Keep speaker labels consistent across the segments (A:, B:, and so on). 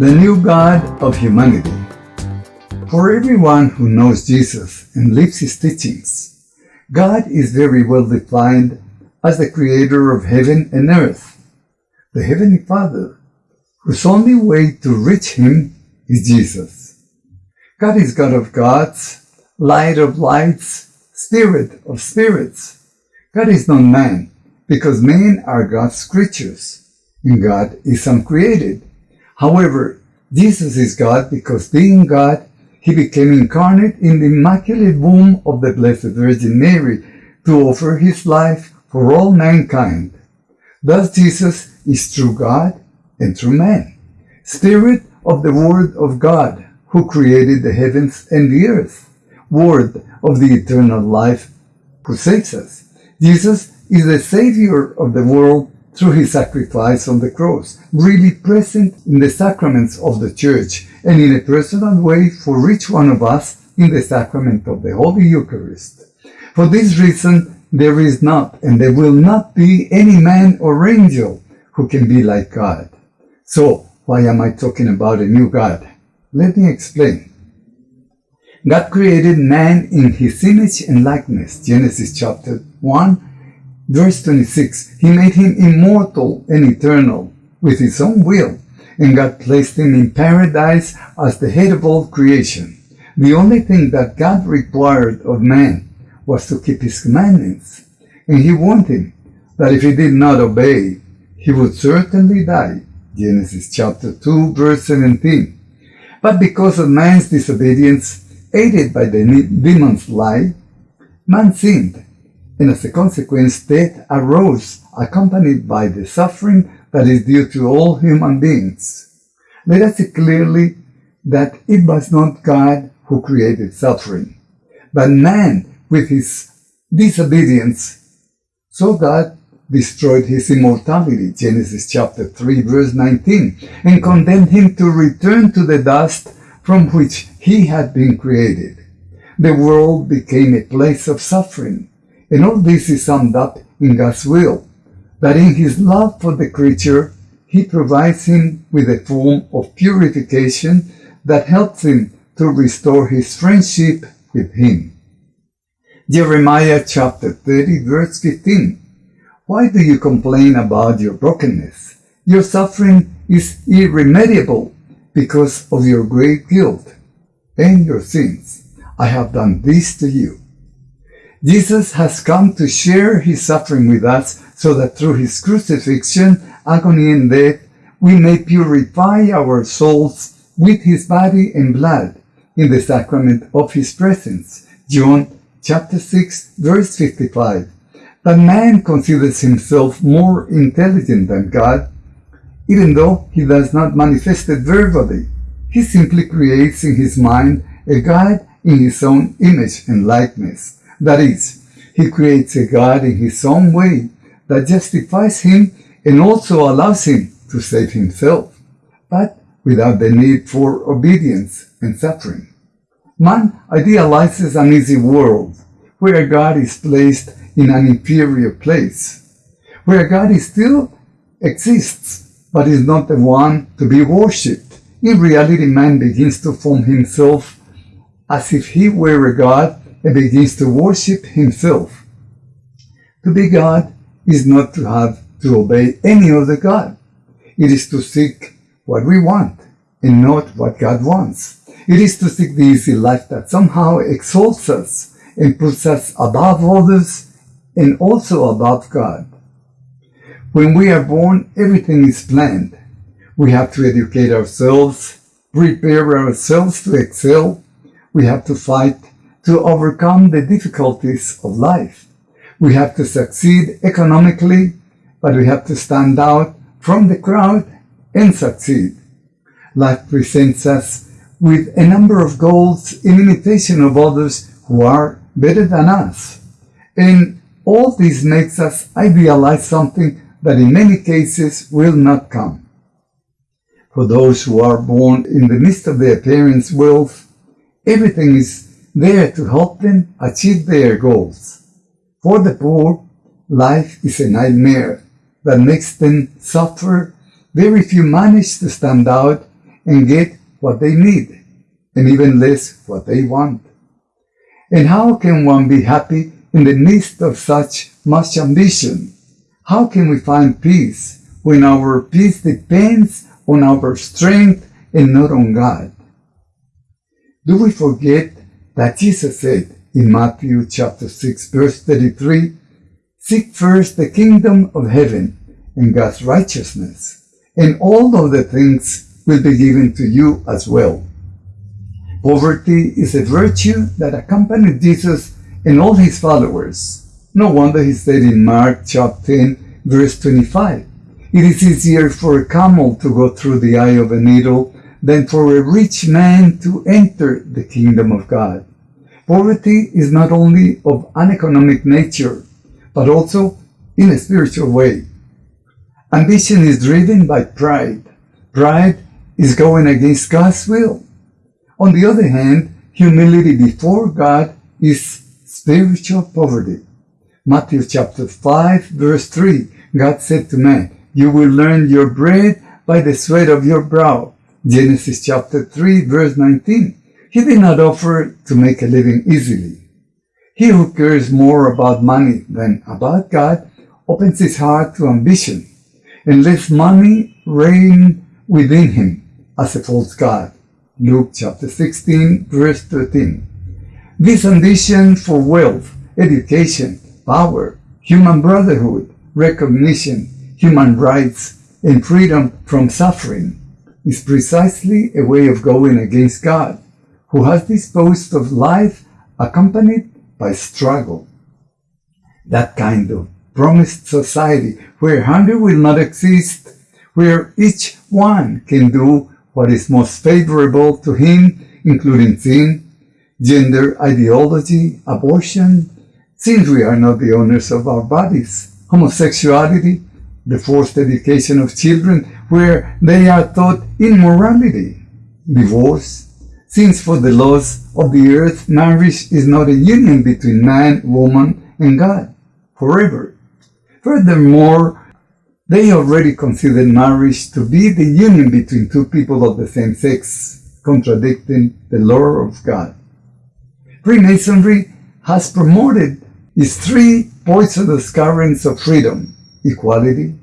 A: the new God of humanity. For everyone who knows Jesus and lives his teachings, God is very well defined as the creator of heaven and earth, the Heavenly Father, whose only way to reach him is Jesus. God is God of gods, light of lights, spirit of spirits. God is not man, because men are God's creatures, and God is uncreated. However, Jesus is God because being God, he became incarnate in the immaculate womb of the Blessed Virgin Mary to offer his life for all mankind. Thus Jesus is true God and true man, Spirit of the Word of God, who created the heavens and the earth, Word of the eternal life, who saves us. Jesus is the Savior of the world through his sacrifice on the cross, really present in the sacraments of the Church and in a personal way for each one of us in the sacrament of the Holy Eucharist. For this reason, there is not and there will not be any man or angel who can be like God. So, why am I talking about a new God? Let me explain. God created man in his image and likeness. Genesis chapter 1, verse 26. He made him immortal and eternal with his own will, and God placed him in paradise as the head of all creation. The only thing that God required of man was to keep his commandments, and he warned him that if he did not obey, he would certainly die. Genesis chapter 2 verse 17. But because of man's disobedience, aided by the demon's lie, man sinned, and as a consequence, death arose, accompanied by the suffering that is due to all human beings. Let us see clearly that it was not God who created suffering, but man with his disobedience. So God destroyed his immortality, Genesis chapter 3 verse 19, and condemned him to return to the dust from which he had been created. The world became a place of suffering, and all this is summed up in God's will, that in his love for the creature, he provides him with a form of purification that helps him to restore his friendship with him. Jeremiah chapter 30 verse 15 why do you complain about your brokenness? Your suffering is irremediable because of your great guilt and your sins. I have done this to you. Jesus has come to share his suffering with us so that through his crucifixion, agony, and death, we may purify our souls with his body and blood in the sacrament of his presence. John chapter 6 verse 55. But man considers himself more intelligent than God, even though he does not manifest it verbally. He simply creates in his mind a God in his own image and likeness. That is, he creates a God in his own way that justifies him and also allows him to save himself, but without the need for obedience and suffering. Man idealizes an easy world where God is placed in an inferior place, where God still exists, but is not the one to be worshipped. In reality, man begins to form himself as if he were a God and begins to worship himself. To be God is not to have to obey any other God. It is to seek what we want and not what God wants. It is to seek the easy life that somehow exalts us and puts us above others and also above God. When we are born, everything is planned. We have to educate ourselves, prepare ourselves to excel. We have to fight to overcome the difficulties of life. We have to succeed economically, but we have to stand out from the crowd and succeed. Life presents us with a number of goals in imitation of others who are better than us. And all this makes us idealize something that in many cases will not come. For those who are born in the midst of their parents' wealth, everything is there to help them achieve their goals. For the poor, life is a nightmare that makes them suffer. Very few manage to stand out, and get what they need, and even less what they want. And how can one be happy in the midst of such much ambition? How can we find peace when our peace depends on our strength and not on God? Do we forget that Jesus said in Matthew chapter 6 verse 33, Seek first the kingdom of heaven and God's righteousness, and all of the things will be given to you as well. Poverty is a virtue that accompanied Jesus and all his followers. No wonder he said in Mark chapter 10 verse 25, It is easier for a camel to go through the eye of a needle than for a rich man to enter the kingdom of God. Poverty is not only of an economic nature, but also in a spiritual way. Ambition is driven by pride. Pride is going against God's will. On the other hand, humility before God is spiritual poverty. Matthew chapter 5 verse 3, God said to man, You will learn your bread by the sweat of your brow. Genesis chapter 3 verse 19. He did not offer to make a living easily. He who cares more about money than about God opens his heart to ambition and lets money reign within him as a false God. Luke chapter 16 verse 13. This ambition for wealth, education, power, human brotherhood, recognition, human rights, and freedom from suffering is precisely a way of going against God, who has disposed of life accompanied by struggle. That kind of promised society where hunger will not exist, where each one can do what is most favorable to him, including sin, gender ideology, abortion, since we are not the owners of our bodies, homosexuality, the forced education of children where they are taught immorality, divorce, since for the laws of the earth marriage is not a union between man, woman, and God forever. Furthermore, they already consider marriage to be the union between two people of the same sex, contradicting the law of God. Freemasonry has promoted its three poisonous currents of freedom, equality,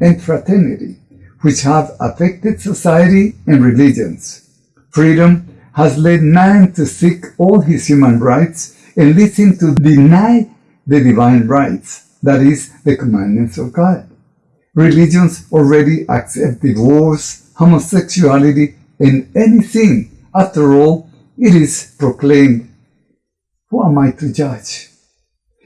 A: and fraternity, which have affected society and religions. Freedom has led man to seek all his human rights and leads him to deny the divine rights, that is, the commandments of God. Religions already accept divorce, homosexuality, and anything. After all, it is proclaimed. Who am I to judge?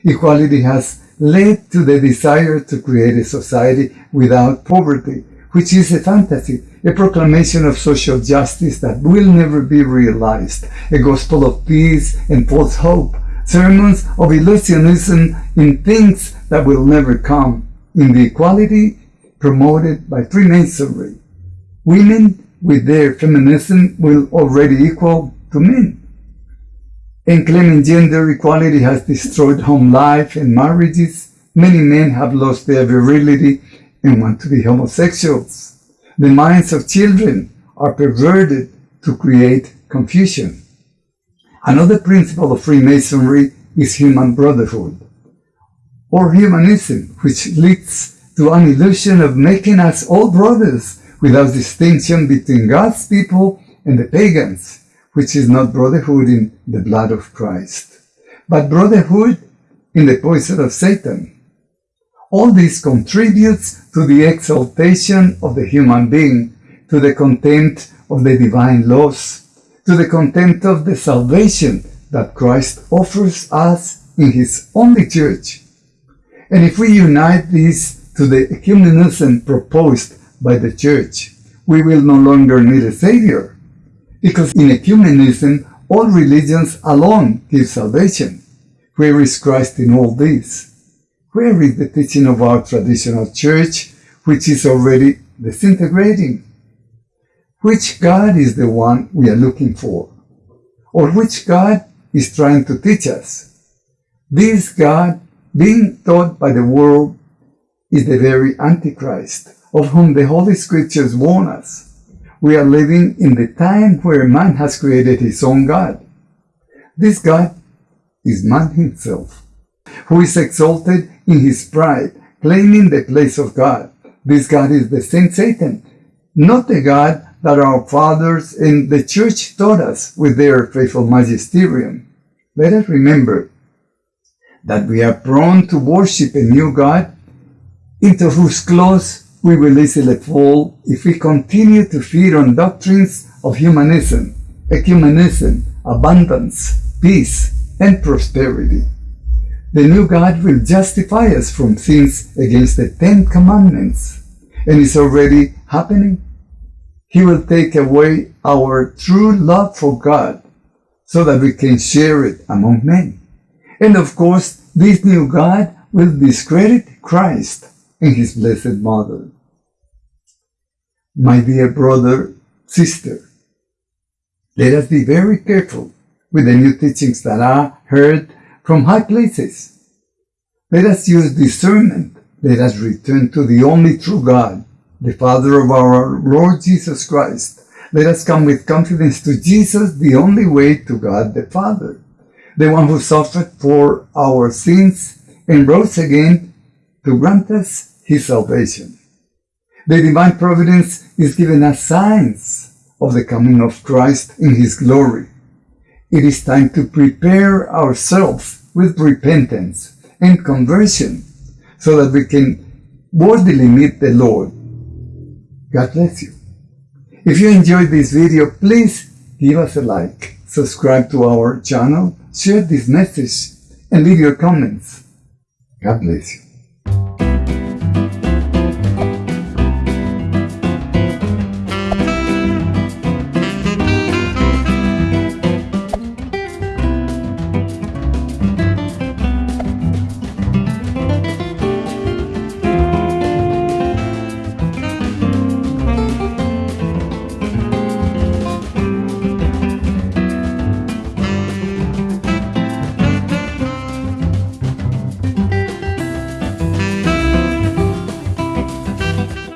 A: Equality has led to the desire to create a society without poverty, which is a fantasy, a proclamation of social justice that will never be realized, a gospel of peace and false hope, sermons of illusionism in things that will never come, in the equality promoted by Freemasonry. Women with their feminism will already equal to men and claiming gender equality has destroyed home life and marriages. Many men have lost their virility and want to be homosexuals. The minds of children are perverted to create confusion. Another principle of Freemasonry is human brotherhood, or humanism, which leads to an illusion of making us all brothers without distinction between God's people and the pagans which is not brotherhood in the blood of Christ, but brotherhood in the poison of Satan. All this contributes to the exaltation of the human being, to the contempt of the divine laws, to the contempt of the salvation that Christ offers us in his only church. And if we unite this to the ecumenism proposed by the church, we will no longer need a savior, because in ecumenism, all religions alone give salvation. Where is Christ in all this? Where is the teaching of our traditional church, which is already disintegrating? Which God is the one we are looking for? Or which God is trying to teach us? This God, being taught by the world, is the very Antichrist, of whom the Holy Scriptures warn us. we are living in the time where man has created his own God. This God is man himself, who is exalted in his pride, claiming the place of God. This God is the same Satan, not the God that our fathers and the church taught us with their faithful magisterium. Let us remember that we are prone to worship a new God into whose claws we will easily fall if we continue to feed on doctrines of humanism, ecumenism, abundance, peace, and prosperity. The new God will justify us from sins against the Ten Commandments, and it's already happening. He will take away our true love for God so that we can share it among men. And of course, this new God will discredit Christ and his blessed mother. My dear brother, sister, let us be very careful with the new teachings that are heard from high places. Let us use discernment. Let us return to the only true God, the Father of our Lord Jesus Christ. Let us come with confidence to Jesus, the only way to God the Father, the one who suffered for our sins and rose again to grant us his salvation. The divine providence is giving us signs of the coming of Christ in his glory. It is time to prepare ourselves with repentance and conversion so that we can worthily meet the Lord. God bless you. If you enjoyed this video, please give us a like, subscribe to our channel, share this message, and leave your comments. God bless you.